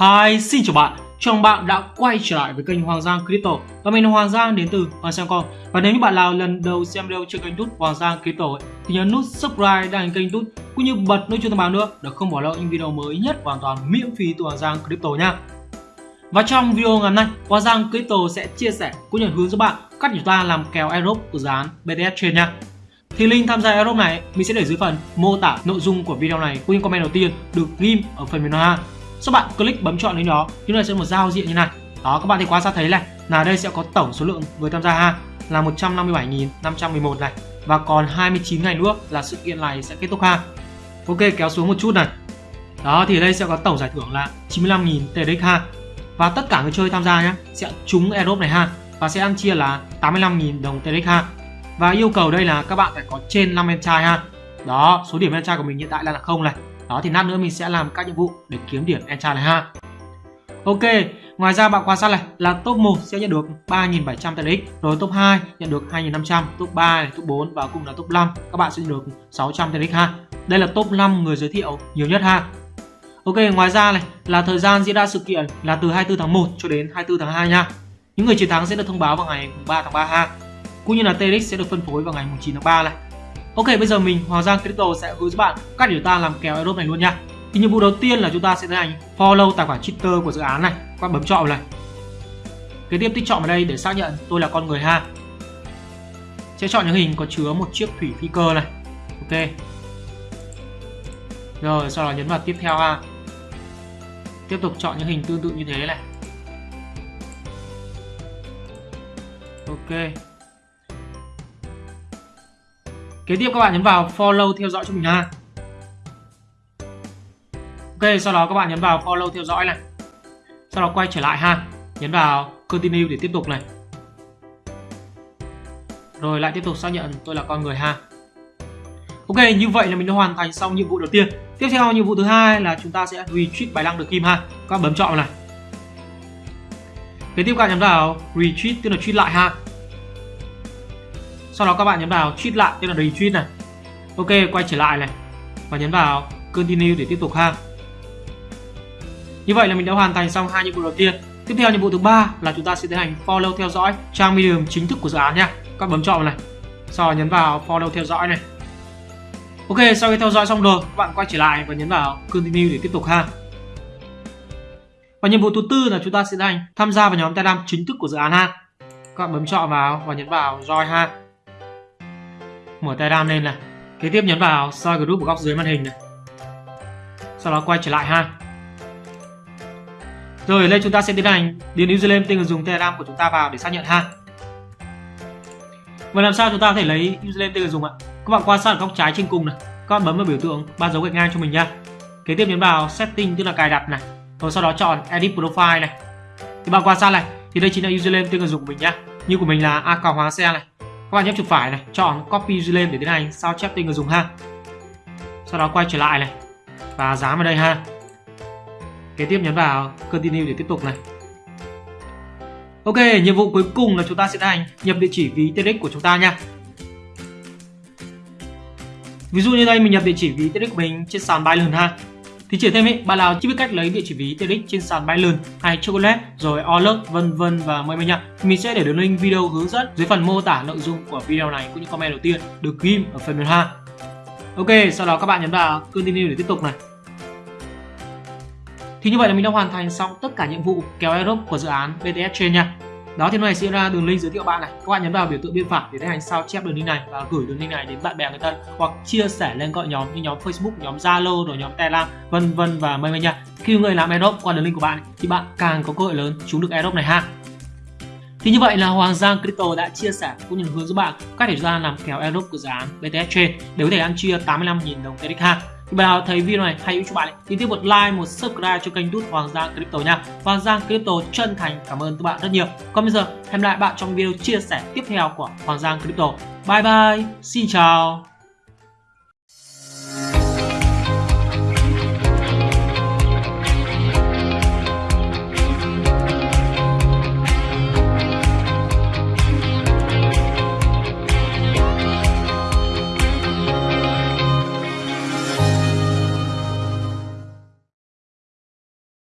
Hi, xin chào bạn. Chào mừng bạn đã quay trở lại với kênh Hoàng Giang Crypto và mình là Hoàng Giang đến từ Hoàng Giang Com. Và nếu như bạn nào lần đầu xem video trên kênh YouTube Hoàng Giang Crypto ấy, thì nhớ nút subscribe đăng ký kênh YouTube cũng như bật nút chuông thông báo nữa để không bỏ lỡ những video mới nhất hoàn toàn miễn phí từ Hoàng Giang Crypto nha. Và trong video ngày hôm nay, Hoàng Giang Crypto sẽ chia sẻ cũng như hướng giúp bạn cách chúng ta làm kèo airdrop của dự án BTS Chain nha. Thì link tham gia airdrop này mình sẽ để dưới phần mô tả nội dung của video này cũng như comment đầu tiên được ghim ở phần mềm ha. Sau bạn click bấm chọn lên đó, thì nó sẽ một giao diện như này. Đó các bạn thì quan sát thấy này, là đây sẽ có tổng số lượng người tham gia ha là 157.511 này và còn 29 ngày nữa là sự kiện này sẽ kết thúc ha. Ok kéo xuống một chút này. Đó thì đây sẽ có tổng giải thưởng là 95.000 TDX ha. Và tất cả người chơi tham gia nhé sẽ trúng airdrop này ha và sẽ ăn chia là 85.000 đồng TDX ha. Và yêu cầu đây là các bạn phải có trên 5 em trai ha. Đó, số điểm em trai của mình hiện tại là không này. Đó thì lát nữa mình sẽ làm các nhiệm vụ để kiếm điểm enchant này ha. Ok, ngoài ra bạn quan sát này là top 1 sẽ nhận được 3.700 TRX, rồi top 2 nhận được 2.500, top 3 này, top 4 và cùng là top 5 các bạn sẽ nhận được 600 TRX ha. Đây là top 5 người giới thiệu nhiều nhất ha. Ok, ngoài ra này là thời gian diễn ra sự kiện là từ 24 tháng 1 cho đến 24 tháng 2 nha. Những người chiến thắng sẽ được thông báo vào ngày 3 tháng 3 ha. Cũng như là TRX sẽ được phân phối vào ngày 9 tháng 3 này. Ok bây giờ mình Hoàng Giang Crypto sẽ hướng dẫn bạn cách để chúng ta làm kèo airdrop này luôn nha. Thì nhiệm vụ đầu tiên là chúng ta sẽ tiến hành follow tài khoản Twitter của dự án này, các bạn bấm chọn này. Kế tiếp tích chọn vào đây để xác nhận tôi là con người ha. Sẽ chọn những hình có chứa một chiếc thủy phi cơ này. Ok. Rồi sau đó nhấn vào tiếp theo ha. Tiếp tục chọn những hình tương tự như thế này. Ok. Kế tiếp các bạn nhấn vào follow theo dõi cho mình ha. Ok, sau đó các bạn nhấn vào follow theo dõi này. Sau đó quay trở lại ha. Nhấn vào continue để tiếp tục này. Rồi lại tiếp tục xác nhận tôi là con người ha. Ok, như vậy là mình đã hoàn thành xong nhiệm vụ đầu tiên. Tiếp theo nhiệm vụ thứ hai là chúng ta sẽ retweet bài đăng được kim ha. Các bạn bấm chọn này. Kế tiếp các bạn nhấn vào retweet tức là tweet lại ha sau đó các bạn nhấn vào tweet lại, tức là retweet này. Ok, quay trở lại này. Và nhấn vào continue để tiếp tục ha. Như vậy là mình đã hoàn thành xong hai nhiệm vụ đầu tiên. Tiếp theo nhiệm vụ thứ ba là chúng ta sẽ tiến hành follow theo dõi trang medium chính thức của dự án nha. Các bấm chọn này. Sau đó nhấn vào follow theo dõi này. Ok, sau khi theo dõi xong rồi, các bạn quay trở lại và nhấn vào continue để tiếp tục ha. Và nhiệm vụ thứ tư là chúng ta sẽ tiến hành tham gia vào nhóm telegram chính thức của dự án ha. Các bạn bấm chọn vào và nhấn vào join ha mở Telegram lên này. Kế tiếp nhấn vào soi group ở góc dưới màn hình này. Sau đó quay trở lại ha. Rồi đây chúng ta sẽ tiến hành điền username tên người dùng Telegram của chúng ta vào để xác nhận ha. Và làm sao chúng ta có thể lấy username tên người dùng ạ? Các bạn quan sát ở góc trái trên cùng này. Các bạn bấm vào biểu tượng, ba dấu gạch ngang cho mình nha. Kế tiếp nhấn vào setting, tức là cài đặt này. Rồi sau đó chọn edit profile này. Thì bạn quan sát này, thì đây chính là username tên người dùng của mình nhá. Như của mình là a xe này các bạn nhấp chuột phải này, chọn copy lên để tiến hành sao chép tên người dùng ha. Sau đó quay trở lại này, và dán vào đây ha. Kế tiếp nhấn vào continue để tiếp tục này. Ok, nhiệm vụ cuối cùng là chúng ta sẽ tiến hành nhập địa chỉ ví TRX của chúng ta nha. Ví dụ như đây, mình nhập địa chỉ ví TRX của mình trên sàn Binance ha thì chỉ thêm ý, bạn nào chưa biết cách lấy địa chỉ ví TEDx trên sàn Binance hay Chocolate rồi Alert vân vân và mời mình nha. Mình sẽ để đường link video hướng dẫn dưới phần mô tả nội dung của video này cũng như comment đầu tiên được ghim ở phần mềm ha. Ok, sau đó các bạn nhấn vào continue để tiếp tục này. Thì như vậy là mình đã hoàn thành xong tất cả nhiệm vụ kéo airdrop của dự án BTS trên nha. Đó thì này sẽ ra đường link giới thiệu bạn này. Các bạn nhấn vào biểu tượng bên phải để tiến hành sao chép đường link này và gửi đường link này đến bạn bè người thân hoặc chia sẻ lên gọi nhóm như nhóm Facebook, nhóm Zalo rồi nhóm Telegram vân vân và mây mây nha. Khi người làm airdrop qua đường link của bạn thì bạn càng có cơ hội lớn trúng được airdrop này ha. Thì như vậy là Hoàng Giang Crypto đã chia sẻ cũng như hướng dẫn bạn cách để ra làm kèo airdrop của dự án BTS trên để có thể ăn chia 85.000 đồng TRX ha. Thì bạn nào thấy video này hay hữu cho bạn thì tiếp một like, một subscribe cho kênh tút Hoàng Giang Crypto nha. Hoàng Giang Crypto chân thành cảm ơn các bạn rất nhiều. Còn bây giờ hẹn lại bạn trong video chia sẻ tiếp theo của Hoàng Giang Crypto. Bye bye, xin chào.